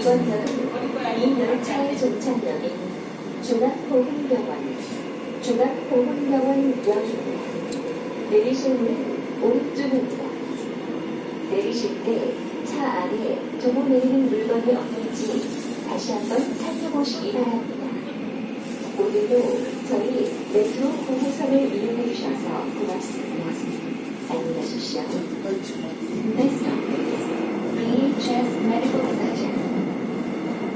이번 역은 이 열차의 종착역인 중앙보훈병원, 중앙보훈병원역입니다. 내리실 문은 오른쪽입니다. 내리실 때 차 안에 두고 내리는 물건이 없는지 다시 한번 살펴보시기 바랍니다. 오늘도 저희 메트로 9호선을 이용해 주셔서 고맙습니다. 안녕히 가십시오.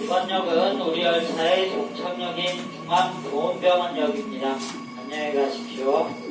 이번 역은 우리 열차의 종착역인 중앙보훈병원역입니다. 안녕히 가십시오.